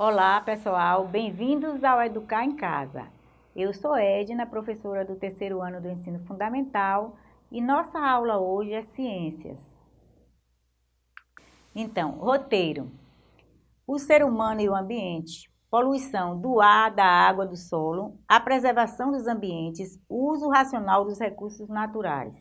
Olá pessoal, bem-vindos ao Educar em Casa. Eu sou Edna, professora do terceiro ano do Ensino Fundamental e nossa aula hoje é Ciências. Então, roteiro. O ser humano e o ambiente, poluição do ar, da água, do solo, a preservação dos ambientes, uso racional dos recursos naturais.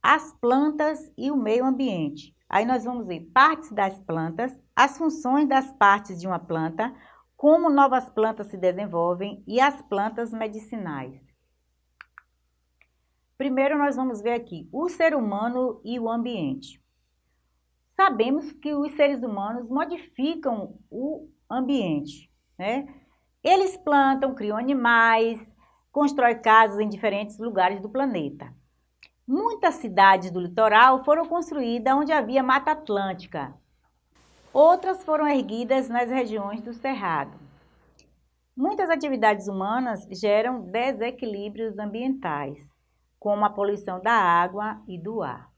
As plantas e o meio ambiente. Aí nós vamos ver partes das plantas, as funções das partes de uma planta, como novas plantas se desenvolvem e as plantas medicinais. Primeiro nós vamos ver aqui o ser humano e o ambiente. Sabemos que os seres humanos modificam o ambiente, né? Eles plantam, criam animais, constroem casas em diferentes lugares do planeta. Muitas cidades do litoral foram construídas onde havia mata atlântica, Outras foram erguidas nas regiões do Cerrado. Muitas atividades humanas geram desequilíbrios ambientais, como a poluição da água e do ar.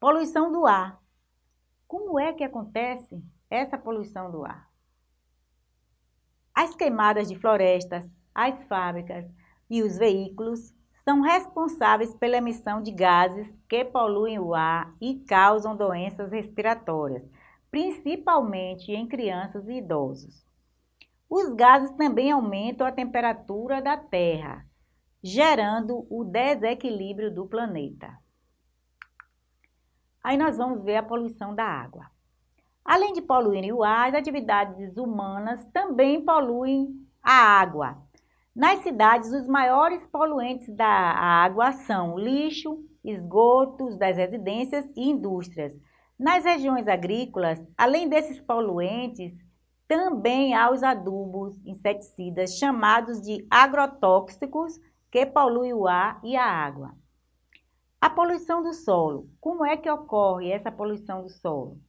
Poluição do ar. Como é que acontece essa poluição do ar? As queimadas de florestas, as fábricas e os veículos são responsáveis pela emissão de gases que poluem o ar e causam doenças respiratórias, principalmente em crianças e idosos. Os gases também aumentam a temperatura da Terra, gerando o desequilíbrio do planeta. Aí nós vamos ver a poluição da água. Além de poluírem o ar, as atividades humanas também poluem a água, nas cidades, os maiores poluentes da água são lixo, esgotos das residências e indústrias. Nas regiões agrícolas, além desses poluentes, também há os adubos, inseticidas, chamados de agrotóxicos, que poluem o ar e a água. A poluição do solo. Como é que ocorre essa poluição do solo?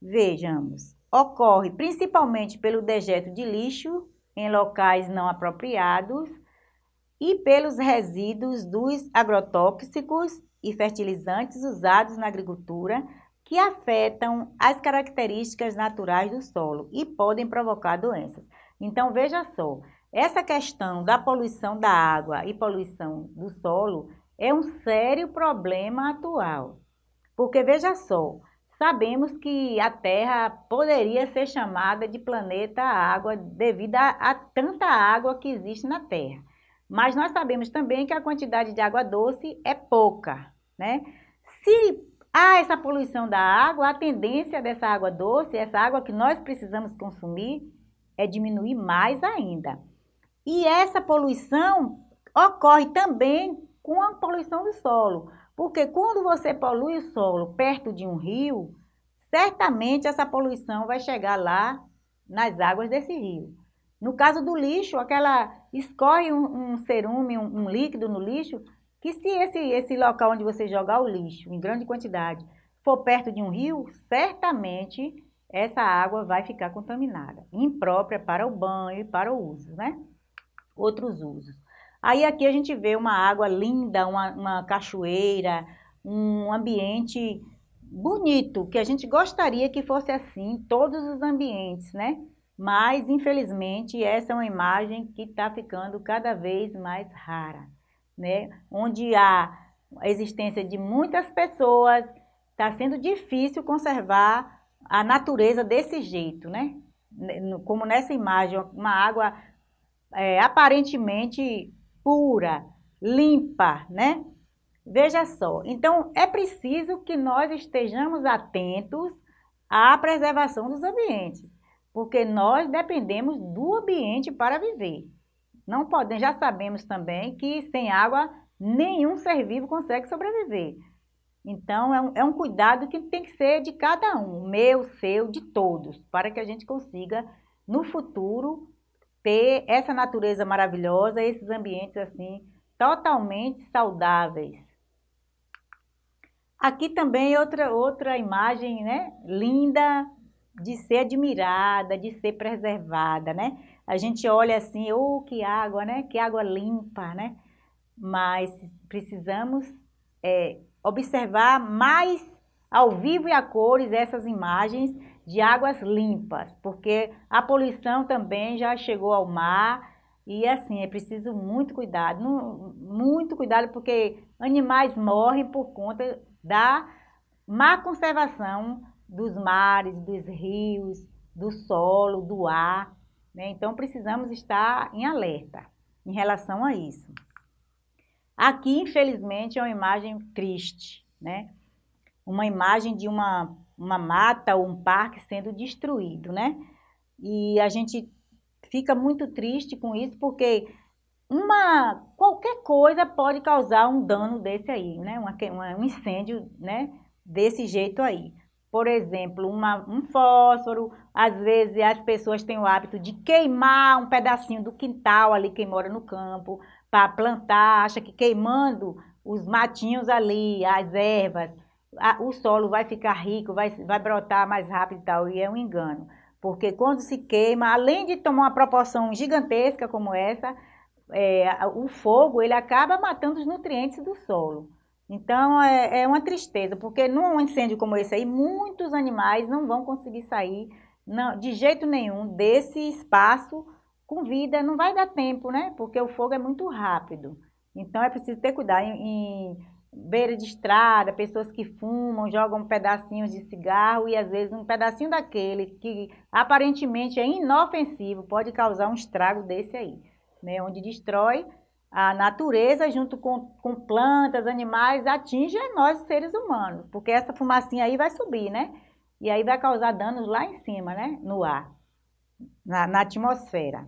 Vejamos. Ocorre principalmente pelo dejeto de lixo em locais não apropriados e pelos resíduos dos agrotóxicos e fertilizantes usados na agricultura que afetam as características naturais do solo e podem provocar doenças. Então, veja só, essa questão da poluição da água e poluição do solo é um sério problema atual. Porque, veja só, Sabemos que a Terra poderia ser chamada de planeta água devido a, a, tanta água que existe na Terra. Mas nós sabemos também que a quantidade de água doce é pouca, né? Se há essa poluição da água, a tendência dessa água doce, essa água que nós precisamos consumir, é diminuir mais ainda. E essa poluição ocorre também com a poluição do solo. Porque quando você polui o solo perto de um rio, certamente essa poluição vai chegar lá nas águas desse rio. No caso do lixo, aquela escorre um, um cerume, um, um, líquido no lixo, que se esse, esse local onde você jogar o lixo em grande quantidade for perto de um rio, certamente essa água vai ficar contaminada, imprópria para o banho e para o uso, né? Outros usos. Aí aqui a gente vê uma água linda, uma, uma cachoeira, um ambiente bonito, que a gente gostaria que fosse assim todos os ambientes, né? Mas, infelizmente, essa é uma imagem que está ficando cada vez mais rara, né? Onde há a existência de muitas pessoas, está sendo difícil conservar a natureza desse jeito, né? Como nessa imagem, uma água é, aparentemente pura, limpa, né? Veja só, então é preciso que nós estejamos atentos à preservação dos ambientes, porque nós dependemos do ambiente para viver. Não podemos, já sabemos também que sem água nenhum ser vivo consegue sobreviver. Então é um, é um cuidado que tem que ser de cada um, meu, seu, de todos, para que a gente consiga no futuro ter essa natureza maravilhosa, esses ambientes assim, totalmente saudáveis. Aqui também outra, outra imagem, né, linda, de ser admirada, de ser preservada, né? A gente olha assim, oh, que água, né? Que água limpa, né? Mas precisamos é, observar mais ao vivo e a cores essas imagens de águas limpas, porque a poluição também já chegou ao mar e assim, é preciso muito cuidado, muito cuidado porque animais morrem por conta da má conservação dos mares, dos rios, do solo, do ar, né? Então precisamos estar em alerta em relação a isso. Aqui, infelizmente, é uma imagem triste, né? Uma imagem de uma, uma mata ou um parque sendo destruído, né? E a gente fica muito triste com isso, porque uma, qualquer coisa pode causar um dano desse aí, né? Uma, um incêndio, né? Desse jeito aí. Por exemplo, uma, um fósforo, às vezes as pessoas têm o hábito de queimar um pedacinho do quintal ali, quem mora no campo, para plantar, acha que queimando os matinhos ali, as ervas, a, o solo vai ficar rico, vai, vai brotar mais rápido e tal, e é um engano. Porque quando se queima, além de tomar uma proporção gigantesca como essa, é, o fogo ele acaba matando os nutrientes do solo. Então é, é, uma tristeza, porque num incêndio como esse aí, muitos animais não vão conseguir sair não, de jeito nenhum desse espaço com vida não vai dar tempo, né? Porque o fogo é muito rápido. Então é preciso ter cuidado em, em beira de estrada, pessoas que fumam, jogam pedacinhos de cigarro e às vezes um pedacinho daquele que aparentemente é inofensivo pode causar um estrago desse aí, né? Onde destrói a natureza junto com, com plantas, animais, atinge nós seres humanos, porque essa fumacinha aí vai subir, né? E aí vai causar danos lá em cima, né? No ar, na, na atmosfera.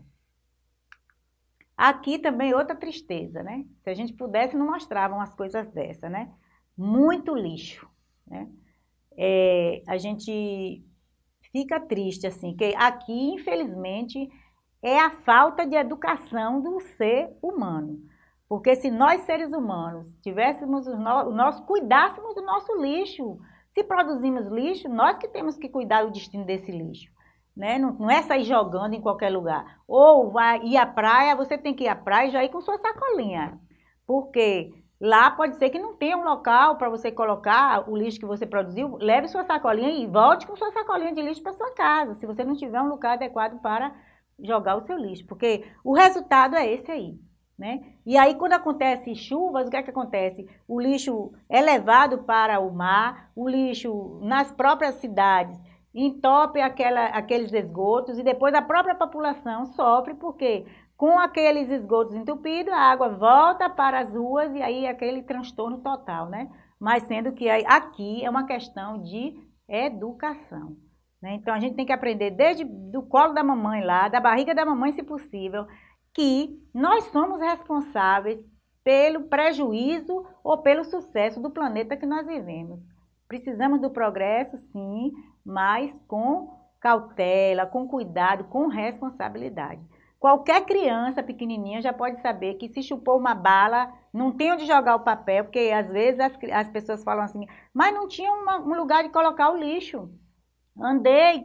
Aqui também outra tristeza, né? Se a gente pudesse, não mostravam as coisas dessa, né? Muito lixo, né? É, a gente fica triste, assim, que aqui, infelizmente, é a falta de educação do ser humano. Porque se nós, seres humanos, tivéssemos o no, nós cuidássemos do nosso lixo, se produzimos lixo, nós que temos que cuidar do destino desse lixo. Né? Não, não, é sair jogando em qualquer lugar. Ou vai ir à praia, você tem que ir à praia e já ir com sua sacolinha. Porque lá pode ser que não tenha um local para você colocar o lixo que você produziu. Leve sua sacolinha e volte com sua sacolinha de lixo para sua casa, se você não tiver um lugar adequado para jogar o seu lixo. Porque o resultado é esse aí. Né? E aí, quando acontece chuvas, o que é que acontece? O lixo é levado para o mar, o lixo nas próprias cidades entope aquela, aqueles esgotos e depois a própria população sofre porque com aqueles esgotos entupidos a água volta para as ruas e aí é aquele transtorno total, né? Mas sendo que aqui é uma questão de educação. Né? Então a gente tem que aprender desde do colo da mamãe lá, da barriga da mamãe se possível, que nós somos responsáveis pelo prejuízo ou pelo sucesso do planeta que nós vivemos. Precisamos do progresso, sim, mas com cautela, com cuidado, com responsabilidade. Qualquer criança pequenininha já pode saber que se chupou uma bala, não tem onde jogar o papel, porque às vezes as, as pessoas falam assim, mas não tinha uma, um lugar de colocar o lixo. Andei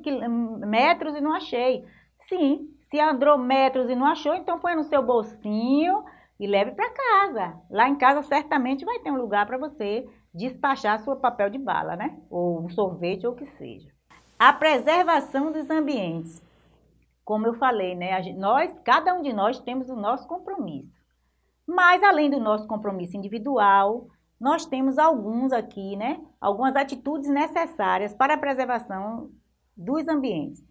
metros e não achei. Sim, se andou metros e não achou, então põe no seu bolsinho e leve para casa. Lá em casa certamente vai ter um lugar para você despachar seu papel de bala, né? Ou um sorvete ou o que seja. A preservação dos ambientes. Como eu falei, né? Nós, cada um de nós temos o nosso compromisso. Mas além do nosso compromisso individual, nós temos alguns aqui, né? Algumas atitudes necessárias para a preservação dos ambientes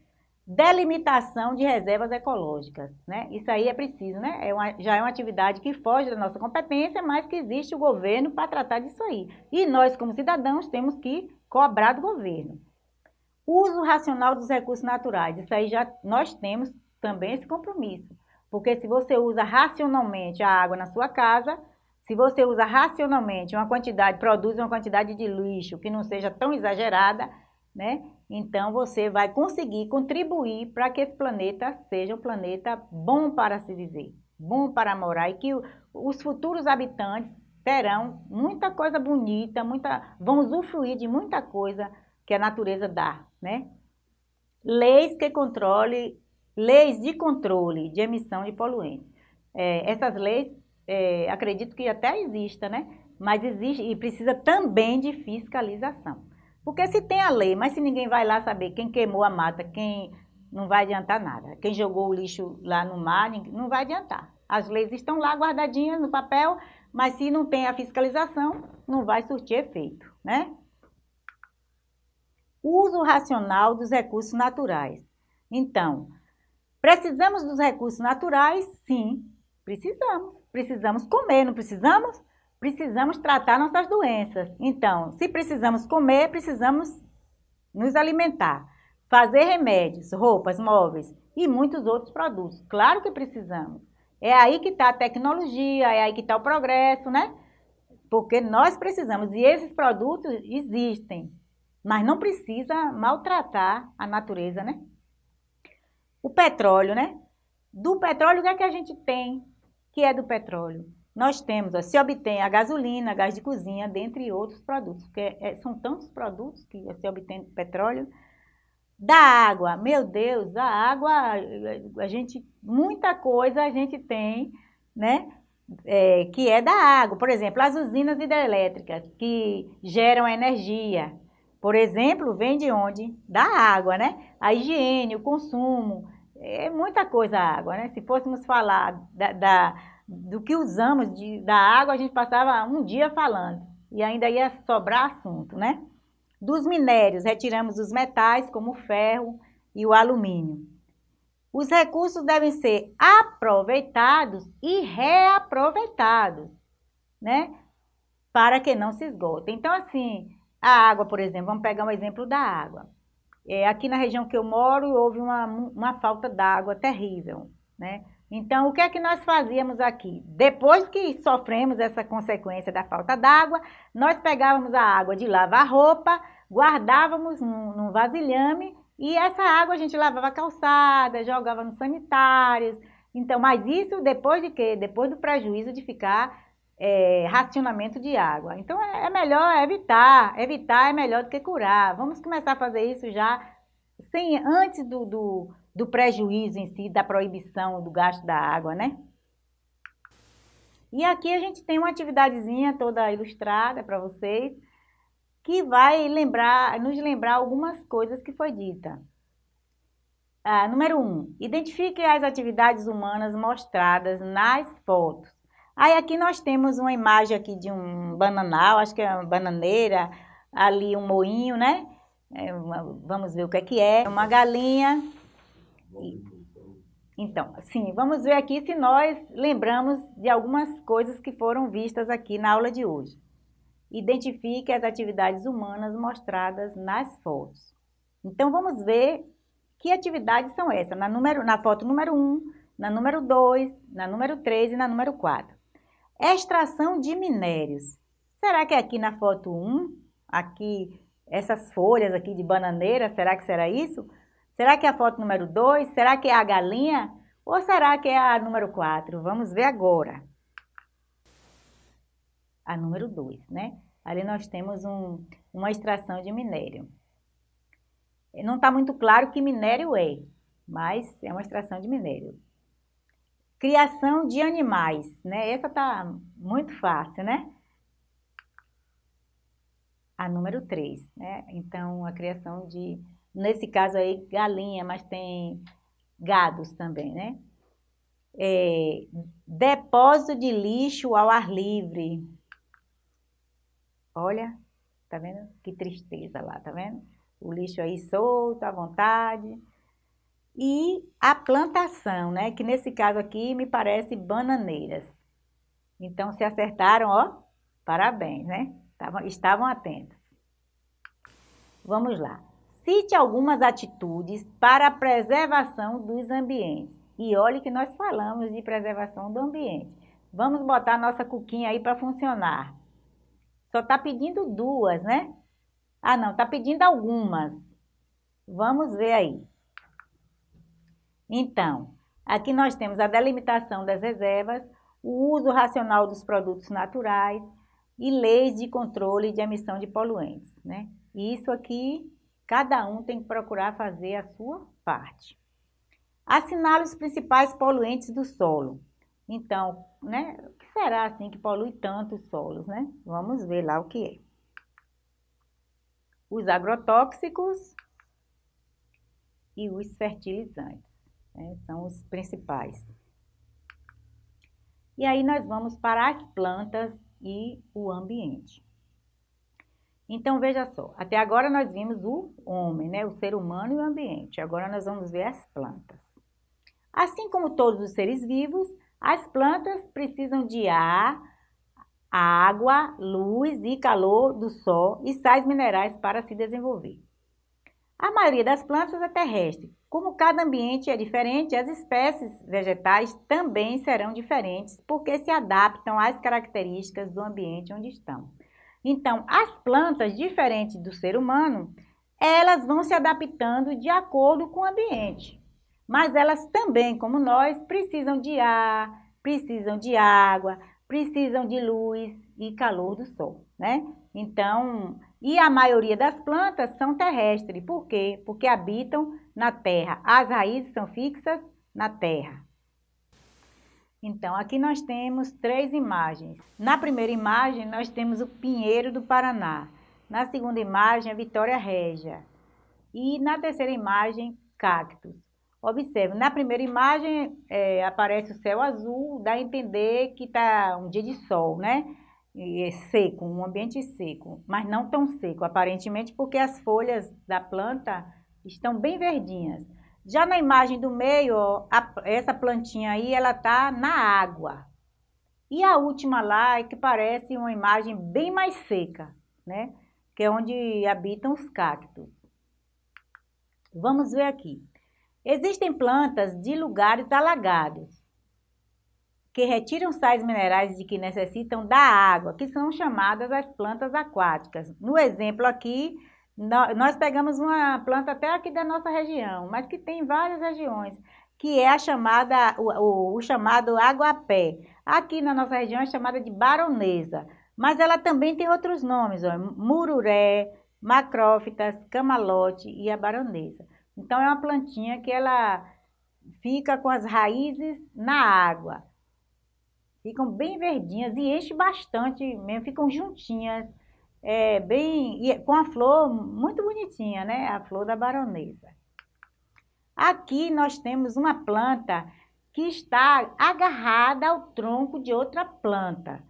delimitação de reservas ecológicas, né? Isso aí é preciso, né? É uma, já é uma atividade que foge da nossa competência, mas que existe o governo para tratar disso aí. E nós, como cidadãos, temos que cobrar do governo. Uso racional dos recursos naturais, isso aí já nós temos também esse compromisso. Porque se você usa racionalmente a água na sua casa, se você usa racionalmente uma quantidade, produz uma quantidade de lixo que não seja tão exagerada, né? Então você vai conseguir contribuir para que esse planeta seja um planeta bom para se viver, bom para morar e que os futuros habitantes terão muita coisa bonita, muita, vão usufruir de muita coisa que a natureza dá, né? Leis que controle, leis de controle de emissão de poluentes. É, essas leis, é, acredito que até exista, né? Mas existe e precisa também de fiscalização. Porque se tem a lei, mas se ninguém vai lá saber quem queimou a mata, quem não vai adiantar nada. Quem jogou o lixo lá no mar, não vai adiantar. As leis estão lá guardadinhas no papel, mas se não tem a fiscalização, não vai surtir efeito, né? Uso racional dos recursos naturais. Então, precisamos dos recursos naturais? Sim, precisamos. Precisamos comer, não precisamos? Precisamos tratar nossas doenças. Então, se precisamos comer, precisamos nos alimentar, fazer remédios, roupas, móveis e muitos outros produtos. Claro que precisamos. É aí que está a tecnologia, é aí que está o progresso, né? Porque nós precisamos, e esses produtos existem, mas não precisa maltratar a natureza, né? O petróleo, né? Do petróleo, o que é que a gente tem que é do petróleo? Nós temos, ó, se obtém a gasolina, gás de cozinha, dentre outros produtos, porque é, são tantos produtos que se obtém petróleo. Da água, meu Deus, da água, a gente, muita coisa a gente tem, né, é, que é da água. Por exemplo, as usinas hidrelétricas que geram energia, por exemplo, vem de onde? Da água, né? A higiene, o consumo, é muita coisa a água, né? Se fôssemos falar da, da do que usamos de, da água, a gente passava um dia falando e ainda ia sobrar assunto, né? Dos minérios, retiramos os metais, como o ferro e o alumínio. Os recursos devem ser aproveitados e reaproveitados, né? Para que não se esgotem. Então, assim, a água, por exemplo, vamos pegar um exemplo da água. É, aqui na região que eu moro, houve uma, uma falta d'água terrível, né? Então, o que é que nós fazíamos aqui? Depois que sofremos essa consequência da falta d'água, nós pegávamos a água de lavar roupa, guardávamos num, num vasilhame e essa água a gente lavava calçada, jogava nos sanitários. Então, mas isso depois de quê? Depois do prejuízo de ficar é, racionamento de água. Então, é, é melhor evitar. Evitar é melhor do que curar. Vamos começar a fazer isso já sem, antes do, do do prejuízo em si, da proibição do gasto da água, né? E aqui a gente tem uma atividadezinha toda ilustrada para vocês, que vai lembrar, nos lembrar algumas coisas que foi dita. Ah, número 1, um, identifique as atividades humanas mostradas nas fotos. Aí aqui nós temos uma imagem aqui de um bananal, acho que é uma bananeira, ali um moinho, né? É vamos ver o que é que é. Uma galinha, então, sim, vamos ver aqui se nós lembramos de algumas coisas que foram vistas aqui na aula de hoje. Identifique as atividades humanas mostradas nas fotos. Então, vamos ver que atividades são essas, na, número, na foto número 1, na número 2, na número 3 e na número 4. Extração de minérios. Será que é aqui na foto 1, aqui, essas folhas aqui de bananeira, será que será isso? Será que é a foto número 2? Será que é a galinha? Ou será que é a número 4? Vamos ver agora. A número 2, né? Ali nós temos um, uma extração de minério. Não está muito claro que minério é, mas é uma extração de minério. Criação de animais, né? Essa está muito fácil, né? A número 3, né? Então, a criação de Nesse caso aí, galinha, mas tem gados também, né? É, depósito de lixo ao ar livre. Olha, tá vendo? Que tristeza lá, tá vendo? O lixo aí solto, à vontade. E a plantação, né? Que nesse caso aqui me parece bananeiras. Então, se acertaram, ó, parabéns, né? Estavam, estavam atentos. Vamos lá. Cite algumas atitudes para a preservação dos ambientes. E olhe que nós falamos de preservação do ambiente. Vamos botar nossa cuquinha aí para funcionar. Só está pedindo duas, né? Ah, não, está pedindo algumas. Vamos ver aí. Então, aqui nós temos a delimitação das reservas, o uso racional dos produtos naturais e leis de controle de emissão de poluentes, né? Isso aqui Cada um tem que procurar fazer a sua parte. Assinale os principais poluentes do solo. Então, né, o que será assim que polui tanto os solos, né? Vamos ver lá o que é. os agrotóxicos e os fertilizantes, né? são os principais. E aí nós vamos para as plantas e o ambiente. Então, veja só, até agora nós vimos o homem, né? o ser humano e o ambiente. Agora nós vamos ver as plantas. Assim como todos os seres vivos, as plantas precisam de ar, água, luz e calor do sol e sais minerais para se desenvolver. A maioria das plantas é terrestre. Como cada ambiente é diferente, as espécies vegetais também serão diferentes, porque se adaptam às características do ambiente onde estão. Então, as plantas, diferentes do ser humano, elas vão se adaptando de acordo com o ambiente. Mas elas também, como nós, precisam de ar, precisam de água, precisam de luz e calor do sol, né? Então, e a maioria das plantas são terrestres. Por quê? Porque habitam na terra. As raízes são fixas na terra. Então, aqui nós temos três imagens. Na primeira imagem, nós temos o Pinheiro do Paraná. Na segunda imagem, a Vitória Régia. E na terceira imagem, cactos. Observe, na primeira imagem é, aparece o céu azul, dá a entender que está um dia de sol, né? é seco, um ambiente seco, mas não tão seco, aparentemente, porque as folhas da planta estão bem verdinhas. Já na imagem do meio, ó, a, essa plantinha aí, ela tá na água. E a última lá é que parece uma imagem bem mais seca, né? Que é onde habitam os cactos. Vamos ver aqui. Existem plantas de lugares alagados que retiram sais minerais de que necessitam da água, que são chamadas as plantas aquáticas. No exemplo aqui, nós pegamos uma planta até aqui da nossa região, mas que tem várias regiões, que é a chamada, o, o, o chamado aguapé. Aqui na nossa região é chamada de baronesa, mas ela também tem outros nomes, ó, mururé, macrófitas, camalote e a baronesa. Então, é uma plantinha que ela fica com as raízes na água. Ficam bem verdinhas e enche bastante mesmo, ficam juntinhas, é, bem, com a flor muito bonitinha, né? A flor da baronesa. Aqui nós temos uma planta que está agarrada ao tronco de outra planta.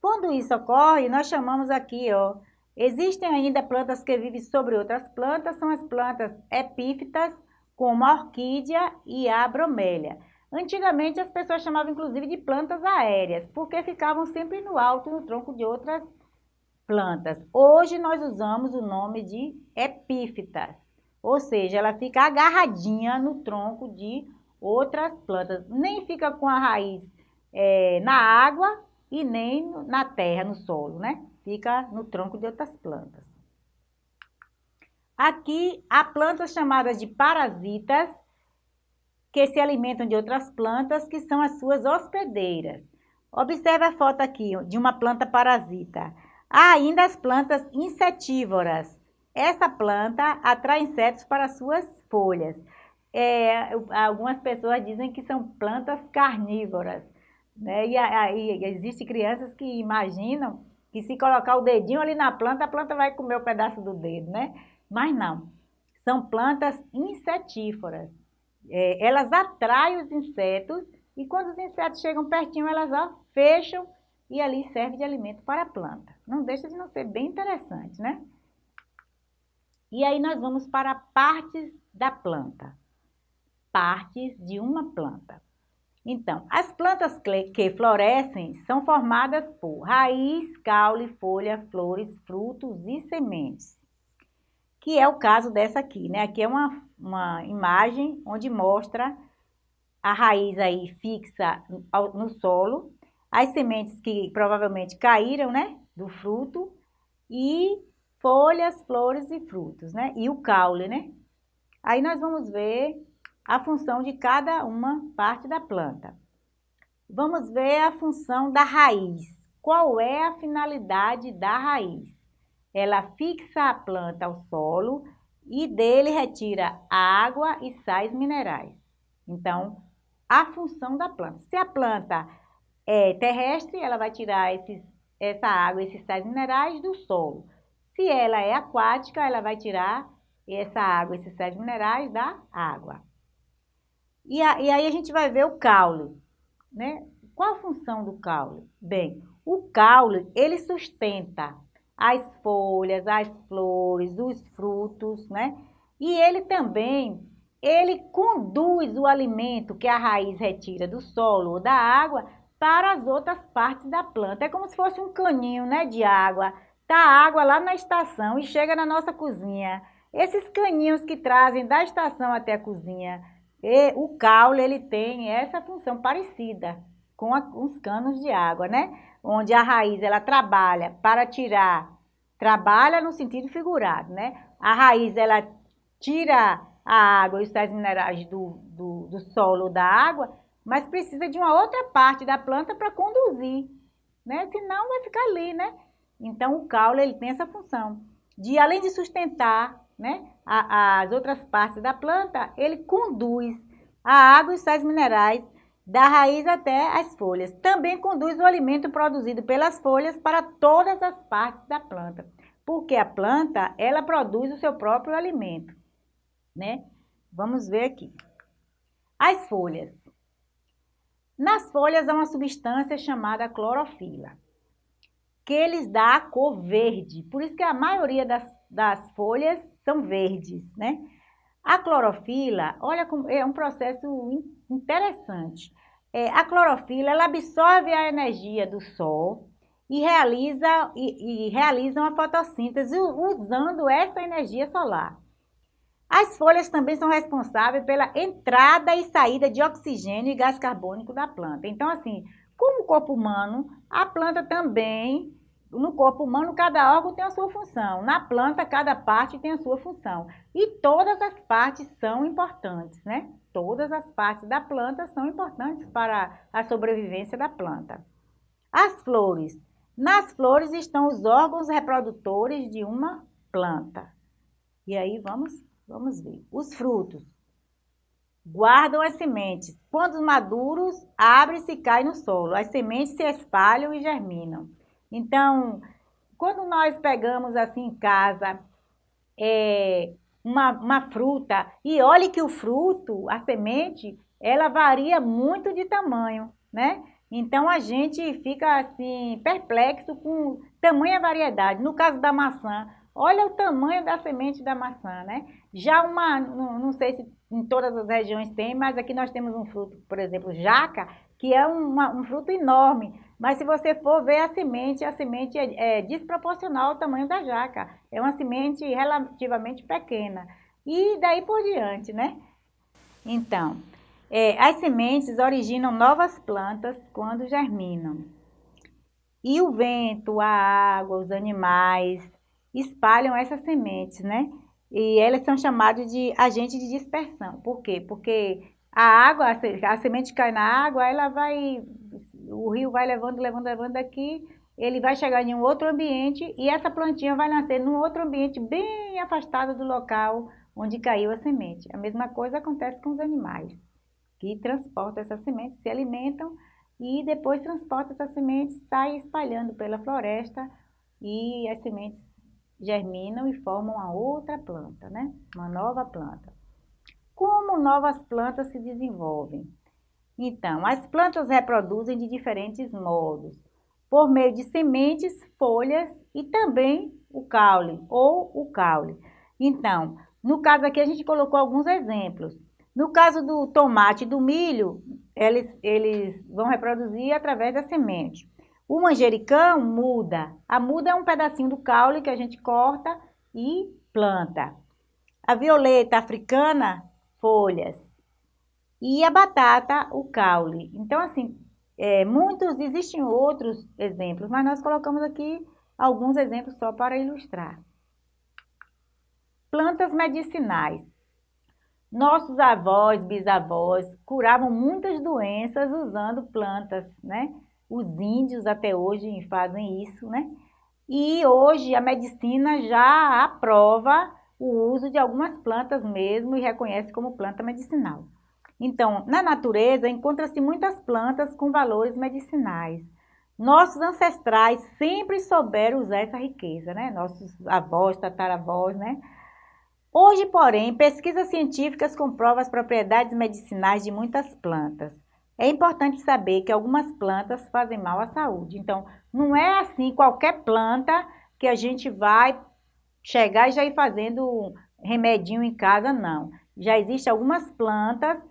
Quando isso ocorre, nós chamamos aqui, ó, existem ainda plantas que vivem sobre outras plantas, são as plantas epífitas, como a orquídea e a bromélia. Antigamente as pessoas chamavam inclusive de plantas aéreas, porque ficavam sempre no alto, no tronco de outras plantas. Hoje nós usamos o nome de epífitas, ou seja, ela fica agarradinha no tronco de outras plantas. Nem fica com a raiz é, na água e nem na terra, no solo, né? Fica no tronco de outras plantas. Aqui há plantas chamadas de parasitas, que se alimentam de outras plantas, que são as suas hospedeiras. Observe a foto aqui de uma planta parasita. Há ainda as plantas insetívoras. Essa planta atrai insetos para suas folhas. É, algumas pessoas dizem que são plantas carnívoras. Né? E aí existem crianças que imaginam que se colocar o dedinho ali na planta, a planta vai comer o um pedaço do dedo, né? Mas não. São plantas insetívoras é, elas atraem os insetos e quando os insetos chegam pertinho, elas ó, fecham e ali serve de alimento para a planta. Não deixa de não ser bem interessante, né? E aí nós vamos para partes da planta. Partes de uma planta. Então, as plantas que florescem são formadas por raiz, caule, folha, flores, frutos e sementes que é o caso dessa aqui, né? Aqui é uma, uma imagem onde mostra a raiz aí fixa no solo, as sementes que provavelmente caíram, né? Do fruto e folhas, flores e frutos, né? E o caule, né? Aí nós vamos ver a função de cada uma parte da planta. Vamos ver a função da raiz. Qual é a finalidade da raiz? ela fixa a planta ao solo e dele retira água e sais minerais. Então, a função da planta. Se a planta é terrestre, ela vai tirar esses, essa água, esses sais minerais do solo. Se ela é aquática, ela vai tirar essa água, esses sais minerais da água. E, a, e aí a gente vai ver o caule, né? Qual a função do caule? Bem, o caule, ele sustenta as folhas, as flores, os frutos, né? E ele também, ele conduz o alimento que a raiz retira do solo ou da água para as outras partes da planta. É como se fosse um caninho, né, de água. Tá água lá na estação e chega na nossa cozinha. Esses caninhos que trazem da estação até a cozinha, e o caule, ele tem essa função parecida com a, os canos de água, né? Onde a raiz, ela trabalha para tirar, trabalha no sentido figurado, né? A raiz, ela tira a água e os sais minerais do, do, do solo da água, mas precisa de uma outra parte da planta para conduzir, né? Senão vai ficar ali, né? Então, o caule, ele tem essa função de, além de sustentar né, a, as outras partes da planta, ele conduz a água e os sais minerais da raiz até as folhas. Também conduz o alimento produzido pelas folhas para todas as partes da planta, porque a planta, ela produz o seu próprio alimento, né? Vamos ver aqui. As folhas. Nas folhas há uma substância chamada clorofila, que lhes dá a cor verde. Por isso que a maioria das, das folhas são verdes, né? A clorofila, olha é um processo interessante. É, a clorofila ela absorve a energia do sol e realiza, e, e realiza uma fotossíntese usando essa energia solar. As folhas também são responsáveis pela entrada e saída de oxigênio e gás carbônico da planta. Então, assim, como o corpo humano, a planta também, no corpo humano, cada órgão tem a sua função. Na planta, cada parte tem a sua função. E todas as partes são importantes, né? Todas as partes da planta são importantes para a sobrevivência da planta. As flores. Nas flores estão os órgãos reprodutores de uma planta. E aí vamos, vamos ver. Os frutos. Guardam as sementes. Quando maduros, abrem-se e caem no solo. As sementes se espalham e germinam. Então, quando nós pegamos assim em casa, é, uma, uma fruta, e olhe que o fruto, a semente, ela varia muito de tamanho, né? Então a gente fica assim perplexo com tamanha variedade. No caso da maçã, olha o tamanho da semente da maçã, né? Já uma, não, sei se em todas as regiões tem, mas aqui nós temos um fruto, por exemplo, jaca, que é uma, um fruto enorme. Mas se você for ver a semente, a semente é, é desproporcional ao tamanho da jaca. É uma semente relativamente pequena. E daí por diante, né? Então, é, as sementes originam novas plantas quando germinam. E o vento, a água, os animais espalham essas sementes, né? E elas são chamadas de agentes de dispersão. Por quê? Porque a água, a semente cai na água, ela vai o rio vai levando, levando, levando aqui, ele vai chegar em um outro ambiente e essa plantinha vai nascer num outro ambiente bem afastado do local onde caiu a semente. A mesma coisa acontece com os animais, que transportam essas sementes, se alimentam e depois transportam essas sementes, saem espalhando pela floresta e as sementes germinam e formam uma outra planta, né? Uma nova planta. Como novas plantas se desenvolvem? Então, as plantas reproduzem de diferentes modos, por meio de sementes, folhas e também o caule ou o caule. Então, no caso aqui a gente colocou alguns exemplos. No caso do tomate e do milho, eles, eles vão reproduzir através da semente. O manjericão muda. A muda é um pedacinho do caule que a gente corta e planta. A violeta africana, folhas e a batata, o caule. Então, assim, é, muitos, existem outros exemplos, mas nós colocamos aqui alguns exemplos só para ilustrar. Plantas medicinais. Nossos avós, bisavós curavam muitas doenças usando plantas, né? Os índios até hoje fazem isso, né? E hoje a medicina já aprova o uso de algumas plantas mesmo e reconhece como planta medicinal. Então, na natureza, encontra-se muitas plantas com valores medicinais. nossos ancestrais sempre souberam usar essa riqueza, né? Nossos avós, tataravós, né? Hoje, porém, pesquisas científicas comprovam as propriedades medicinais de muitas plantas. É importante saber que algumas plantas fazem mal à saúde. Então, não é assim qualquer planta que a gente vai chegar e já ir fazendo um remedinho em casa, não. Já existem algumas plantas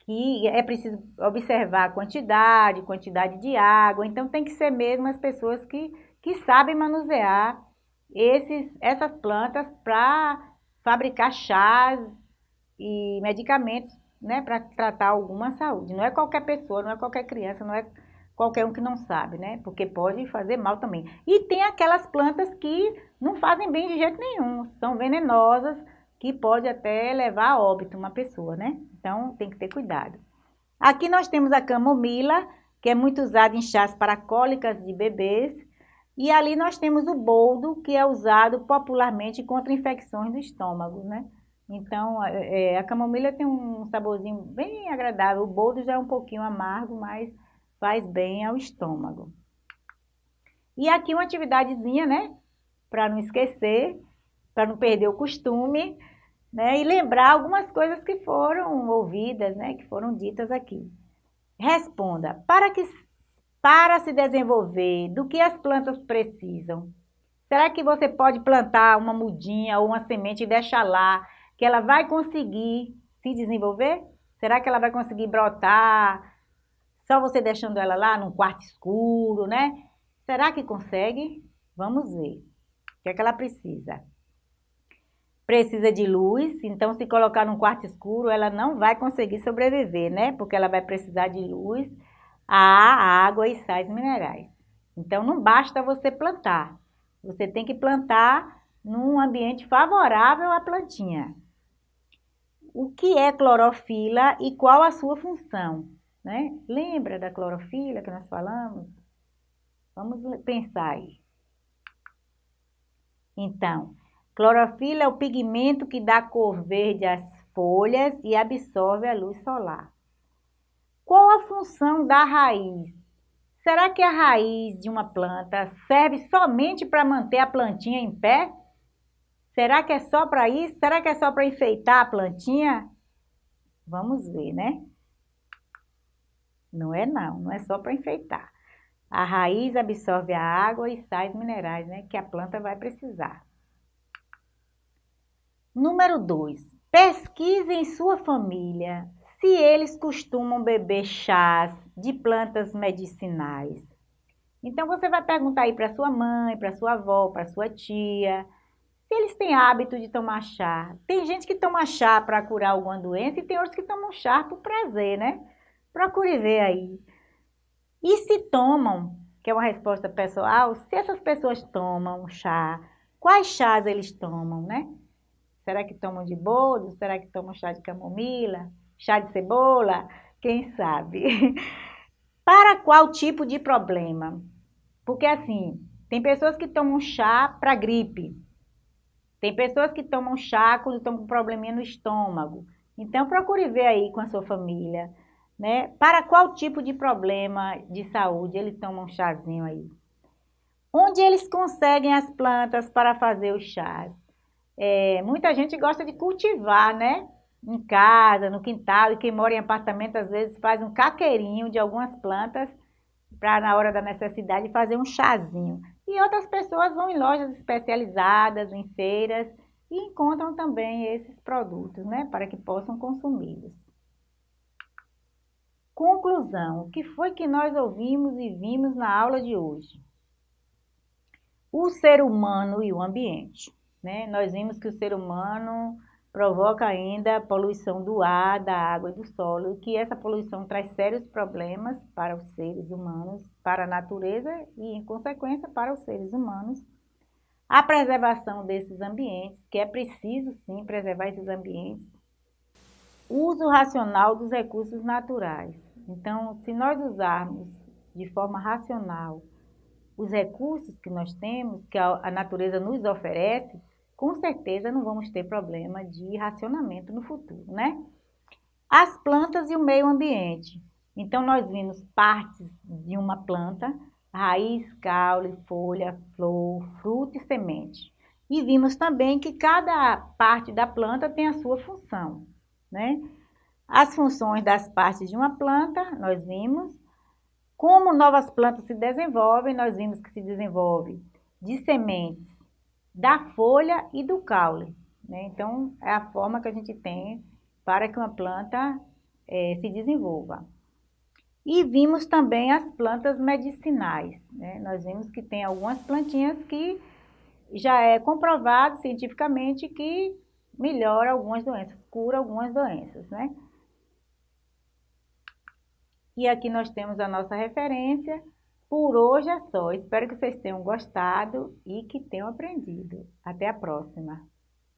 que é preciso observar a quantidade, quantidade de água. Então, tem que ser mesmo as pessoas que, que sabem manusear esses, essas plantas para fabricar chás e medicamentos né, para tratar alguma saúde. Não é qualquer pessoa, não é qualquer criança, não é qualquer um que não sabe, né? Porque pode fazer mal também. E tem aquelas plantas que não fazem bem de jeito nenhum, são venenosas, que pode até levar a óbito uma pessoa, né? Então tem que ter cuidado. Aqui nós temos a camomila, que é muito usada em chás para cólicas de bebês, e ali nós temos o boldo, que é usado popularmente contra infecções do estômago, né? Então, é, a camomila tem um saborzinho bem agradável. O boldo já é um pouquinho amargo, mas faz bem ao estômago. E aqui uma atividadezinha, né? Para não esquecer, para não perder o costume, né? E lembrar algumas coisas que foram ouvidas, né? Que foram ditas aqui. Responda, para que para se desenvolver, do que as plantas precisam? Será que você pode plantar uma mudinha ou uma semente e deixar lá, que ela vai conseguir se desenvolver? Será que ela vai conseguir brotar? Só você deixando ela lá num quarto escuro, né? Será que consegue? Vamos ver. O que é que ela precisa? Precisa de luz, então se colocar num quarto escuro, ela não vai conseguir sobreviver, né? Porque ela vai precisar de luz a água e sais minerais. Então, não basta você plantar. Você tem que plantar num ambiente favorável à plantinha. O que é clorofila e qual a sua função? Né? Lembra da clorofila que nós falamos? Vamos pensar aí. Então, clorofila é o pigmento que dá cor verde às folhas e absorve a luz solar. Qual a função da raiz? Será que a raiz de uma planta serve somente para manter a plantinha em pé? Será que é só para isso? Será que é só para enfeitar a plantinha? Vamos ver, né? Não é não, não é só para enfeitar. A raiz absorve a água e sais minerais, né, que a planta vai precisar. Número 2. Pesquise em sua família se eles costumam beber chás de plantas medicinais. Então você vai perguntar aí para sua mãe, para sua avó, para sua tia, se eles têm hábito de tomar chá. Tem gente que toma chá para curar alguma doença e tem outros que tomam chá por prazer, né? Procure ver aí. E se tomam, que é uma resposta pessoal, se essas pessoas tomam chá, quais chás eles tomam, né? Será que tomam de boldo? Será que tomam chá de camomila? chá de cebola, quem sabe? Para qual tipo de problema? Porque assim, tem pessoas que tomam chá para gripe, tem pessoas que tomam chá quando estão com probleminha no estômago. Então, procure ver aí com a sua família, né? Para qual tipo de problema de saúde eles tomam um chazinho aí. Onde eles conseguem as plantas para fazer os chás? É, muita gente gosta de cultivar, né? em casa, no quintal, e quem mora em apartamento às vezes faz um caqueirinho de algumas plantas para na hora da necessidade fazer um chazinho. E outras pessoas vão em lojas especializadas, em feiras e encontram também esses produtos, né, para que possam consumi-los. Conclusão, o que foi que nós ouvimos e vimos na aula de hoje? O ser humano e o ambiente. Né? Nós vimos que o ser humano provoca ainda poluição do ar, da água e do solo, e que essa poluição traz sérios problemas para os seres humanos, para a natureza e, em consequência, para os seres humanos. A preservação desses ambientes, que é preciso sim preservar esses ambientes. O uso racional dos recursos naturais. Então, se nós usarmos de forma racional os recursos que nós temos, que a natureza nos oferece, com certeza não vamos ter problema de racionamento no futuro, né? As plantas e o meio ambiente. Então, nós vimos partes de uma planta, raiz, caule, folha, flor, fruto e semente. E vimos também que cada parte da planta tem a sua função, né? As funções das partes de uma planta, nós vimos. Como novas plantas se desenvolvem, nós vimos que se desenvolve de sementes, da folha e do caule. Né? Então, é a forma que a gente tem para que uma planta é, se desenvolva. E vimos também as plantas medicinais. Né? Nós vimos que tem algumas plantinhas que já é comprovado cientificamente que melhora algumas doenças, cura algumas doenças, né? E aqui nós temos a nossa referência. Por hoje é só. Espero que vocês tenham gostado e que tenham aprendido. Até a próxima!